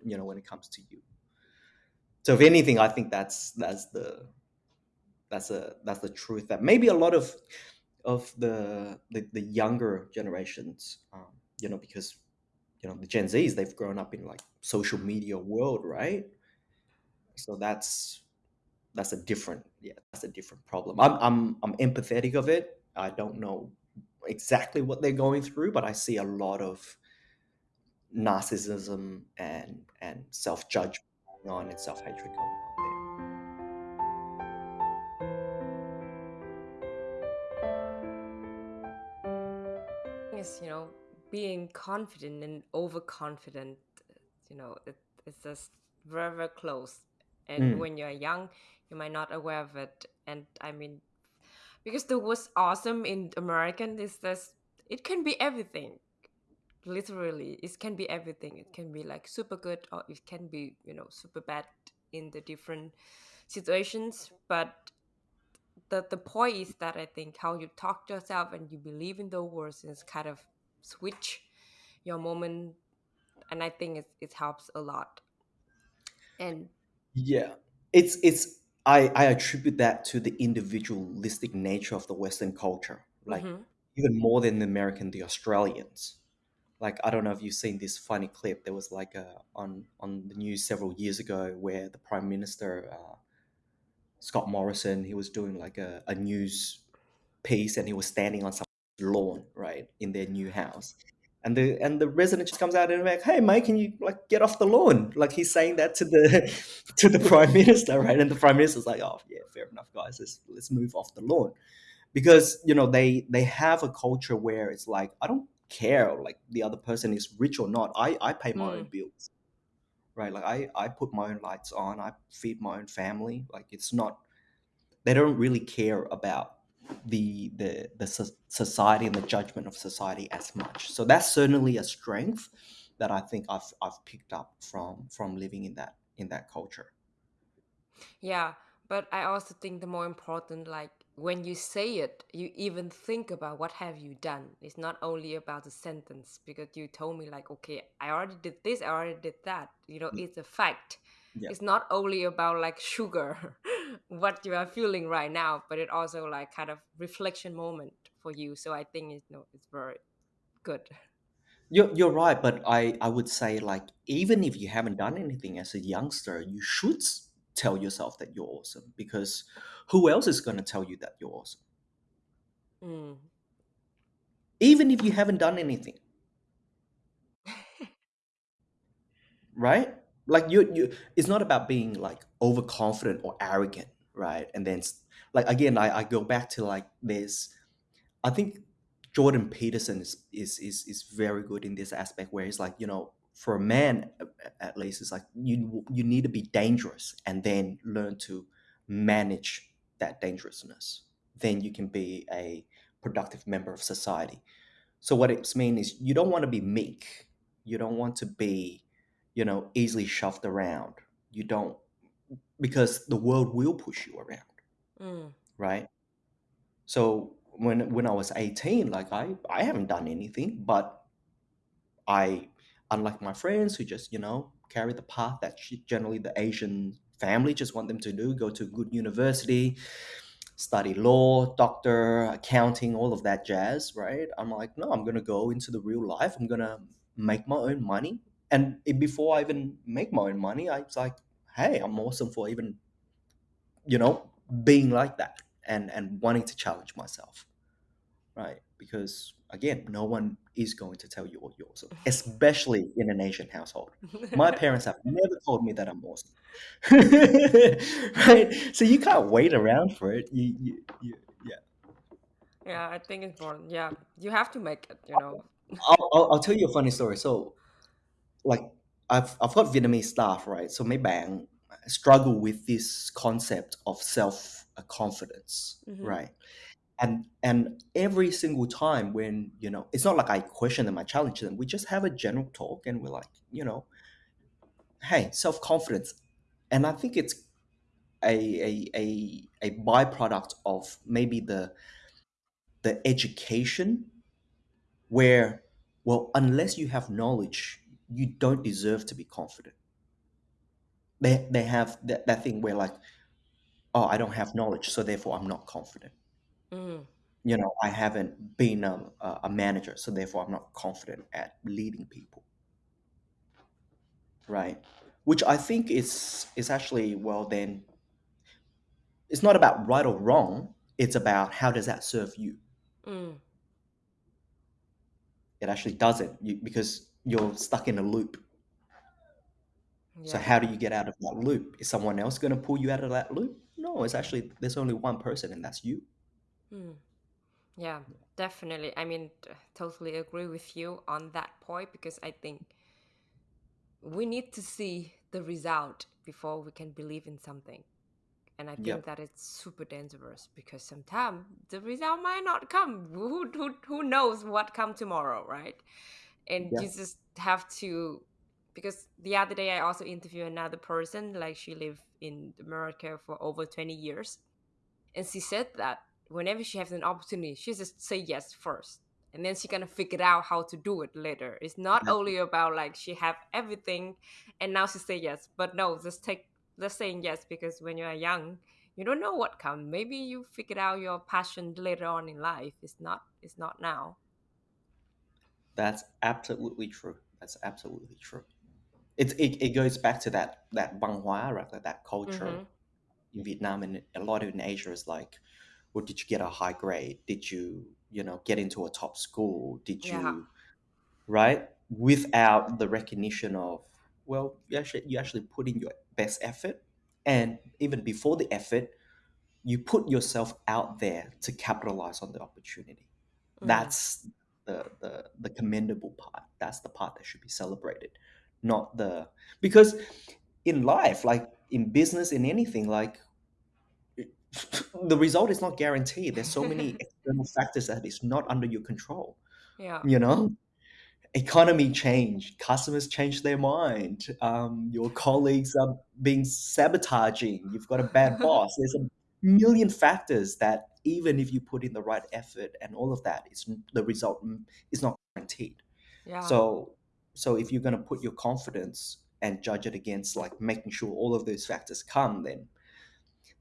You know, when it comes to you. So if anything, I think that's that's the that's a that's the truth that maybe a lot of of the the, the younger generations, um, you know, because you know the Gen Zs they've grown up in like social media world, right? So that's that's a different yeah that's a different problem. I'm I'm I'm empathetic of it. I don't know exactly what they're going through, but I see a lot of narcissism and and self judgment going on and self hatred going on is you know being confident and overconfident you know it, it's just very very close. And Mm. when you're young you might not aware of it. And i mean because the what's awesome in american is this it can be everything. Literally it can be everything. It can be like super good or it can be you know super bad in the different situations. But the the point is that I think how you talk to yourself and you believe in the words is kind of switch your moment, and I think it it helps a lot. And Yeah, it's it's I I attribute that to the individualistic nature of the Western culture, like mm-hmm, even more than the American, the Australians. Like I don't know if you've seen this funny clip. There was like a on on the news several years ago where the Prime Minister uh, Scott Morrison he was doing like a, a news piece and he was standing on some lawn, right, in their new house. And the and the resident just comes out and like, hey mate, can you like get off the lawn? Like he's saying that to the *laughs* to the prime minister, right? And the prime minister's like, oh yeah, fair enough, guys, let's let's move off the lawn. because you know they they have a culture where it's like I don't care like the other person is rich or not. I I pay my own Mm. bills, right? Like I I put my own lights on. I feed my own family. Like it's not they don't really care about the the the so- society and the judgment of society as much. So that's certainly a strength that I think I've I've picked up from from living in that in that culture. Yeah, but I also think the more important, like when you say it, you even think about what have you done. It's not only about the sentence because you told me like, okay, I already did this, I already did that. You know, mm. it's a fact. Yeah. It's not only about like sugar, *laughs* what you are feeling right now, but it also like kind of reflection moment for you. So I think it's no, it's very good. You're, you're right, but I, I would say like even if you haven't done anything as a youngster, you should s- tell yourself that you're awesome because who else is going to tell you that you're awesome? Mm. Even if you haven't done anything, *laughs* right? Like you you it's not about being like overconfident or arrogant, right? And then like again, I, I go back to like this I think Jordan Peterson is, is is is very good in this aspect where he's like, you know, for a man at least, it's like you you need to be dangerous and then learn to manage that dangerousness. Then you can be a productive member of society. So what it means is you don't want to be meek. You don't want to be, you know, easily shoved around. You don't because the world will push you around, Mm. right? So when when I was 18, like I I haven't done anything, but I unlike my friends who just, you know, carry the path that sh- generally the Asian family just want them to do, go to a good university, study law, doctor, accounting, all of that jazz, right? I'm like, no, I'm going to go into the real life. I'm going to make my own money. And it- before I even make my own money, I was like, hey, I'm awesome for even, you know, being like that and and wanting to challenge myself right? Because again, no one is going to tell you what you're awesome, *laughs* especially in an Asian household. My *laughs* parents have never told me that I'm awesome, *laughs* right? So you can't wait around for it. You, you, you yeah. yeah, I think it's important. Yeah, you have to make it. You know. I'll, I'll, I'll tell you a funny story. So, like, I've I've got Vietnamese staff, right? So mấy bạn struggle with this concept of self confidence, Mhm. right? and and every single time when you know it's not like i question them i challenge them we just have a general talk and we're like you know hey self-confidence and i think it's a a a, a byproduct of maybe the the education where well unless you have knowledge you don't deserve to be confident. They they have that, that thing where like oh i don't have knowledge so therefore i'm not confident. Mm. you know i haven't been a, a a manager so therefore i'm not confident at leading people. Right? Which i think is is actually well then it's not about right or wrong it's about how does that serve you? Mm. it actually doesn't you, because you're stuck in a loop so how do you get out of that loop is someone else going to pull you out of that loop no it's actually there's only one person and that's you Mm. Yeah, definitely. I mean, totally agree with you on that point because I think we need to see the result before we can believe in something. And I think yep that it's super dangerous because sometimes the result might not come. Who, who, who knows what come tomorrow, right? And you just have to, because the other day I also interviewed another person, like she lived in America for over 20 years. And she said that whenever she has an opportunity, she just say yes first. And then she gonna figure out how to do it later. It's not exactly. only about like she have everything and now she say yes. But no, just take just saying yes because when you are young, you don't know what comes. Maybe you figured out your passion later on in life. It's not it's not now. That's absolutely true that's absolutely true it, it, it goes back to that that văn hóa right like that culture Mm-hmm. in Vietnam and a lot of in Asia is like, well, did you get a high grade? Did you, you know, get into a top school? Did Yeah. you, right? Without the recognition of, well, you actually you actually put in your best effort, and even before the effort, you put yourself out there to capitalize on the opportunity. Mm. That's the, the the commendable part. That's the part that should be celebrated, not the because in life, like in business, in anything, like *laughs* the result is not guaranteed. There's so many *laughs* external factors that is not under your control. yeah. You know, economy change, customers change their mind, um, your colleagues are being sabotaging. You've got a bad *laughs* boss. There's a million factors that even if you put in the right effort and all of that, it's the result is not guaranteed. Yeah. So, so if you're going to put your confidence and judge it against like making sure all of those factors come, then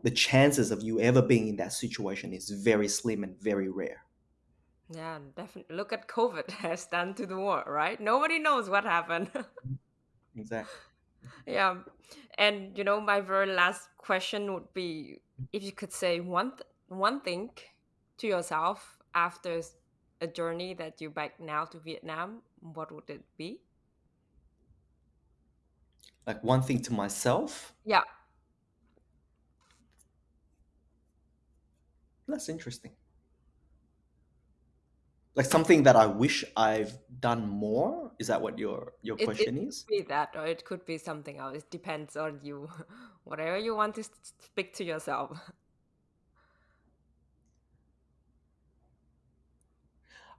the chances of you ever being in that situation is very slim and very rare. Yeah, definitely. Look at COVID *laughs* has done to the world, right? Nobody knows what happened. *laughs* Mm-hmm, exactly. yeah. And you know, my very last question would be if you could say one th- one thing to yourself after a journey that you back now to Vietnam, what would it be? Like one thing to myself, Yeah. that's interesting. Like something that I wish I've done more. Is that what your your It it question could is? be that or it could be something else. It depends on you. *laughs* Whatever you want to s- speak to yourself. *laughs*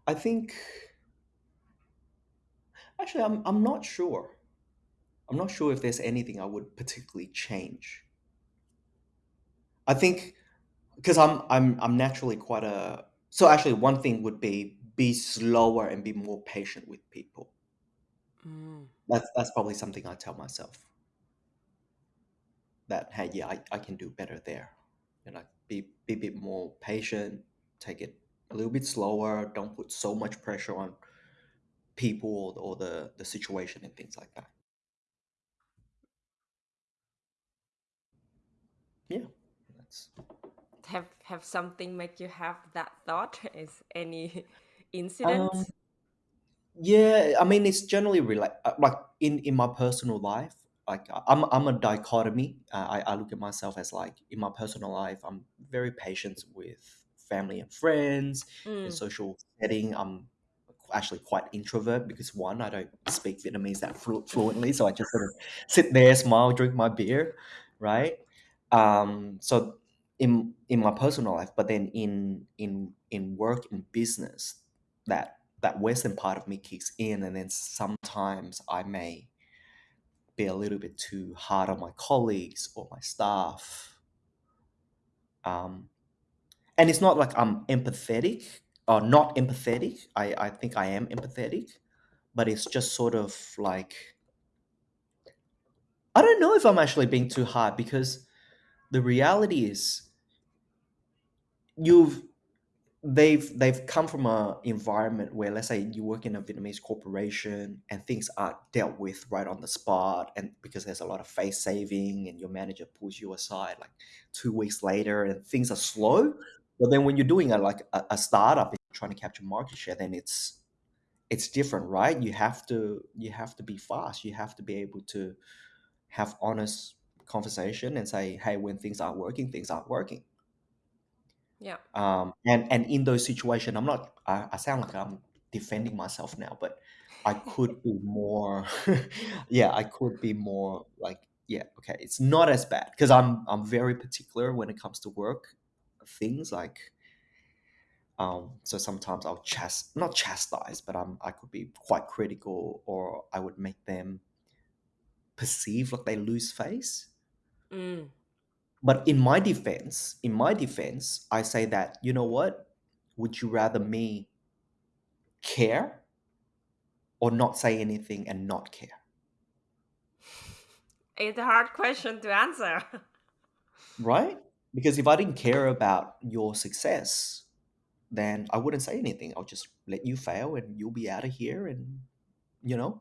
I think actually I'm I'm not sure. I'm not sure if there's anything I would particularly change. I think because I'm I'm I'm naturally quite a so actually one thing would be be slower and be more patient with people. Mm. That's that's probably something I tell myself that hey yeah I, I can do better there. You know, be be a bit more patient, take it a little bit slower, don't put so much pressure on people or, or the the situation and things like that. Yeah, that's Have have something make you have that thought? Is any *laughs* um incidents? Yeah, I mean, it's generally rela- uh, like in in my personal life. Like I- I'm I'm a dichotomy. Uh, I I look at myself as like in my personal life, I'm very patient with family and friends. In Mm. social setting, I'm actually quite introvert because one, I don't speak Vietnamese that flu- fluently, so I just sort of sit there, smile, drink my beer, right? Um, so in in my personal life, but then in in in work in business, that that western part of me kicks in and then sometimes i may be a little bit too hard on my colleagues or my staff um, and it's not like i'm empathetic or not empathetic. I, I think i am empathetic but it's just sort of like i don't know if i'm actually being too hard because the reality is you've they've they've come from a environment where let's say you work in a Vietnamese corporation and things are dealt with right on the spot and because there's a lot of face saving and your manager pulls you aside like two weeks later and things are slow but then when you're doing a like a, a startup and trying to capture market share then it's it's different right? You have to you have to be fast. You have to be able to have honest conversation and say hey when things aren't working things aren't working. Yeah. um, and and in those situations i'm not I, I sound like i'm defending myself now but i could be more *laughs* yeah i could be more like yeah okay it's not as bad because i'm i'm very particular when it comes to work things like um so sometimes i'll chast not chastise but i'm i could be quite critical or i would make them perceive like they lose face Mm. But in my defense, in my defense, I say that, you know what? Would you rather me care or not say anything and not care? *laughs* It's a hard question to answer. *laughs* Right? Because if I didn't care about your success, then I wouldn't say anything. I'll just let you fail and you'll be out of here and, you know,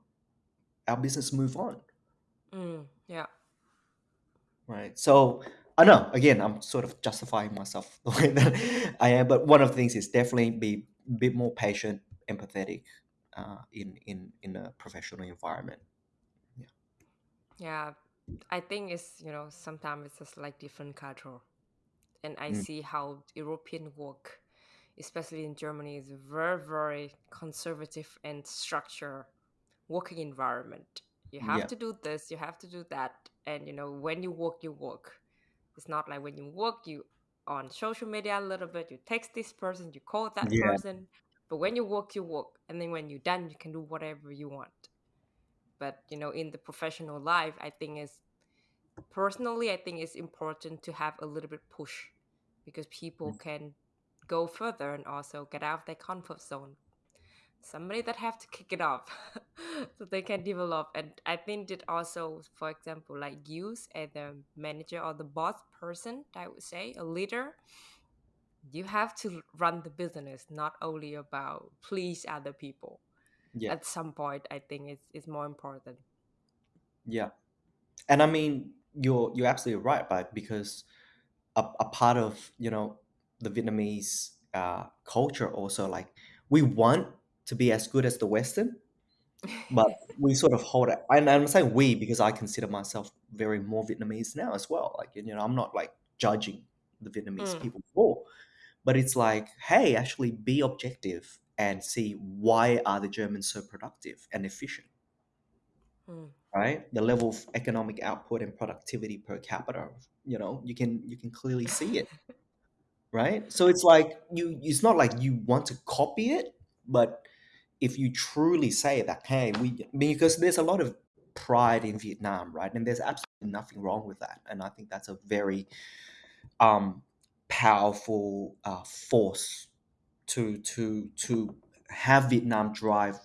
our business move on. Mm. Yeah. Right. So I know, again, I'm sort of justifying myself *laughs* the way that I am, but one of the things is definitely be a bit more patient, empathetic uh, in, in, in a professional environment. Yeah. Yeah. I think it's, you know, sometimes it's just like different culture. And I Mm. see how European work, especially in Germany, is a very very conservative and structured working environment. You have Yeah. to do this, you have to do that, and you know when you work, you work. It's not like when you work, you on social media a little bit, you text this person, you call that Yeah. person, but when you work, you work, and then when you're done, you can do whatever you want. But you know, in the professional life, I think is personally, I think it's important to have a little bit push because people Mm. can go further and also get out of their comfort zone. Somebody that have to kick it off *laughs* so they can develop. And I think that also, for example, like you as the manager or the boss person, I would say, a leader, you have to run the business, not only about please other people. Yeah. At some point, I think it's, it's more important. Yeah. And I mean, you're you're absolutely right, but because a, a part of you know the Vietnamese uh, culture also like we want to be as good as the Western, but *laughs* we sort of hold it. And I'm saying we because I consider myself very more Vietnamese now as well. Like you know, I'm not like judging the Vietnamese Mm. people more, but it's like, hey, actually be objective and see why are the Germans so productive and efficient Mm. Right? The level of economic output and productivity per capita you know you can you can clearly see it right? So it's like you it's not like you want to copy it but if you truly say that hey we because there's a lot of pride in vietnam right? And there's absolutely nothing wrong with that. And i think that's a very um powerful uh, force to to to have vietnam drive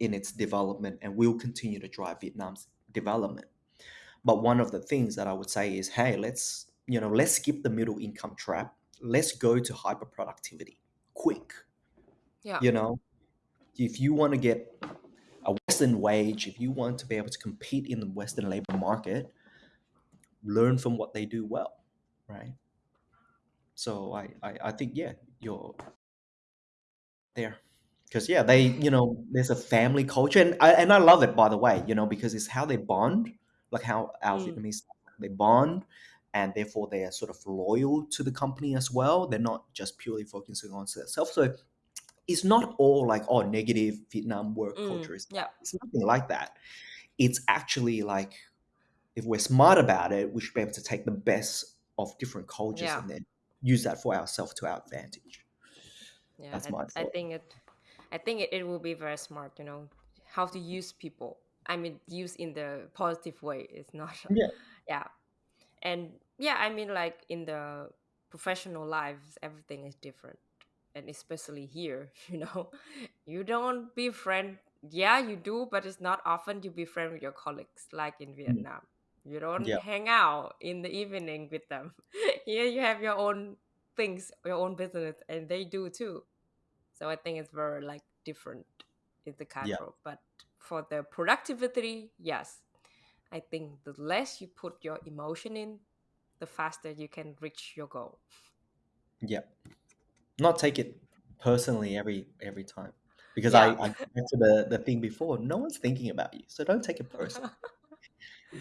in its development and will continue to drive vietnam's development but one of the things that I would say is, hey, let's you know, let's skip the middle income trap. Let's go to hyper productivity quick. Yeah. You know, if you want to get a Western wage, if you want to be able to compete in the Western labor market, learn from what they do well, right? So I, I, I think yeah, you're there. Because yeah, they you know, there's a family culture and I and I love it by the way, you know, because it's how they bond, like how our Mm. Vietnamese they bond and therefore they are sort of loyal to the company as well. They're not just purely focusing on themselves. So it's not all like oh negative Vietnam work Mm. culture. It's, Yeah. it's nothing like that. It's actually like if we're smart about it, we should be able to take the best of different cultures Yeah. and then use that for ourselves to our advantage. Yeah. That's I, my I think it I think it, it will be very smart, you know, how to use people. I mean use in the positive way. It's not *laughs* Yeah. yeah. And yeah, I mean like in the professional lives everything is different. And especially here, *laughs* you know, you don't be friend yeah, you do, but it's not often you be friend with your colleagues like in Mm. Vietnam. You don't Yeah. hang out in the evening with them. *laughs* Here you have your own things, your own business, and they do too. So I think it's very like different in the Yeah. culture. But for the productivity, yes, I think the less you put your emotion in, the faster you can reach your goal. Yeah. Not take it personally every every time. Because Yeah. I, I back to the, the thing before, no one's thinking about you. So don't take it personally. *laughs*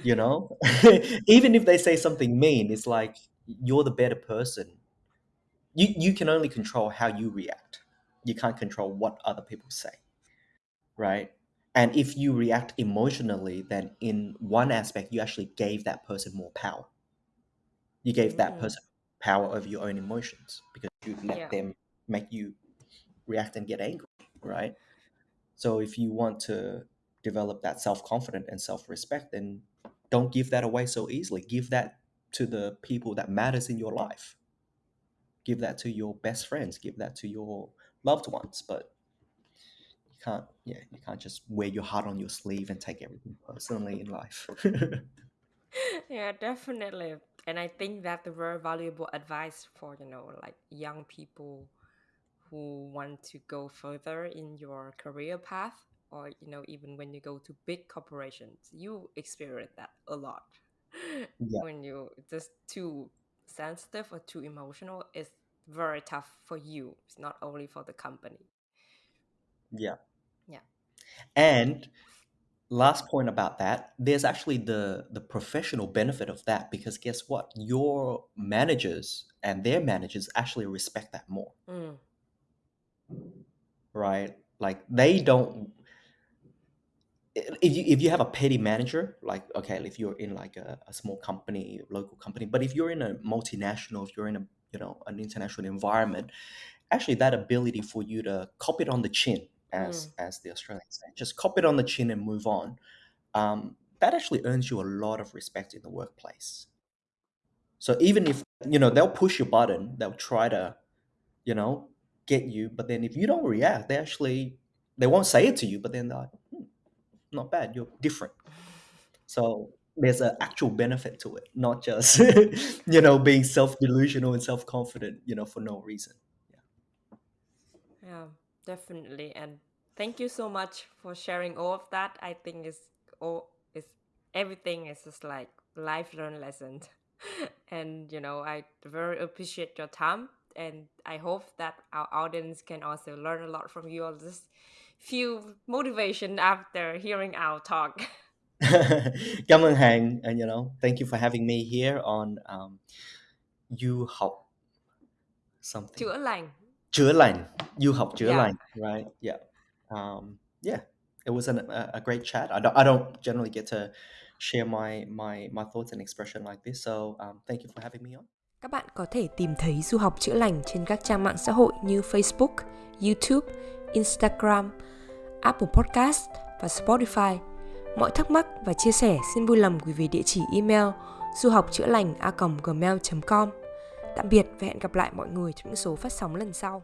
You know? *laughs* Even if they say something mean, it's like you're the better person. You you can only control how you react. You can't control what other people say. Right? And if you react emotionally, then in one aspect you actually gave that person more power. You gave that Mm, person power over your own emotions because you let yeah. them make you react and get angry, right? So if you want to develop that self-confidence and self-respect, then don't give that away so easily. Give that to the people that matters in your life. Give that to your best friends. Give that to your loved ones. But you can't, yeah, you can't just wear your heart on your sleeve and take everything personally in life. *laughs* yeah, definitely. And I think that's a very valuable advice for, you know, like young people who want to go further in your career path or, you know, even when you go to big corporations, you experience that a lot. yeah, when you just too sensitive or too emotional, it's very tough for you. It's not only for the company. yeah. Yeah. And last point about that, there's actually the the professional benefit of that because guess what? Your managers and their managers actually respect that more, Mm. right? Like they don't if you if you have a petty manager, like okay, if you're in like a, a small company, local company, but if you're in a multinational, if you're in a you know an international environment, actually that ability for you to cop it on the chin, as as the Australians say, just cop it on the chin and move on. Um, that actually earns you a lot of respect in the workplace. So even if you know they'll push your button, they'll try to, you know, get you, but then if you don't react, they actually they won't say it to you, but then they're like, hmm, not bad, you're different. So there's an actual benefit to it, not just *laughs* you know being self delusional and self confident, you know, for no reason. Yeah, definitely. And thank you so much for sharing all of that. I think it's all it's everything is just like life learned lessons. *laughs* and you know, I very appreciate your time and I hope that our audience can also learn a lot from you all this few motivation after hearing our talk. *laughs* *laughs* Cảm ơn Hàn, and you know, thank you for having me here on um, Du học something. Chữa lành. Chữa lành. Du học chữa Yeah. lành, right? Yeah. Um, yeah. It was an, a, a great chat. I don't, I don't generally get to share my my my thoughts and expression like this. So um, thank you for having me on. Các bạn có thể tìm thấy du học chữa lành trên các trang mạng xã hội như Facebook, YouTube, Instagram, Apple Podcast và Spotify. Mọi thắc mắc và chia sẻ xin vui lòng gửi về địa chỉ email du học chữa lành a gmail.com. Tạm biệt và hẹn gặp lại mọi người trong những số phát sóng lần sau.